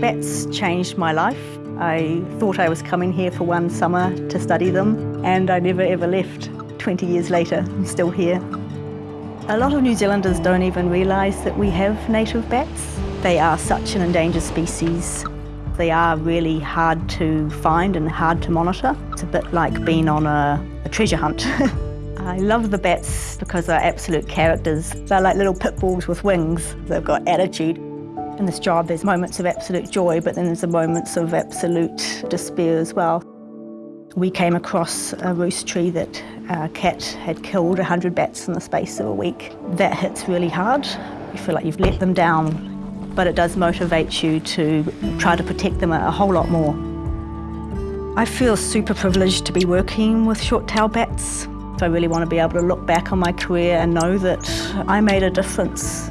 Bats changed my life. I thought I was coming here for one summer to study them, and I never ever left. 20 years later, I'm still here. A lot of New Zealanders don't even realise that we have native bats. They are such an endangered species. They are really hard to find and hard to monitor. It's a bit like being on a, a treasure hunt. I love the bats because they're absolute characters. They're like little pit bulls with wings. They've got attitude. In this job, there's moments of absolute joy, but then there's the moments of absolute despair as well. We came across a roost tree that a cat had killed 100 bats in the space of a week. That hits really hard. You feel like you've let them down, but it does motivate you to try to protect them a whole lot more. I feel super privileged to be working with short-tailed bats. I really want to be able to look back on my career and know that I made a difference